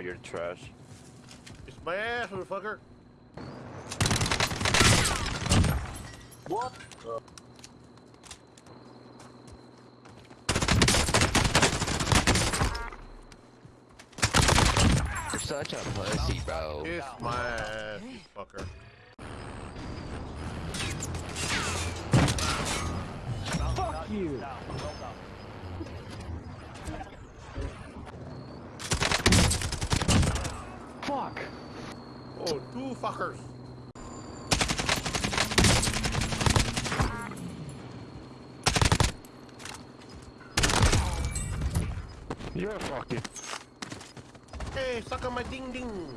you're trash. It's my ass, motherfucker. What? You're such a pussy, bro. Kiss my ass, you fucker. Fuck you! Fuck! Oh, two fuckers. You're fucking. Hey, suck on my ding ding.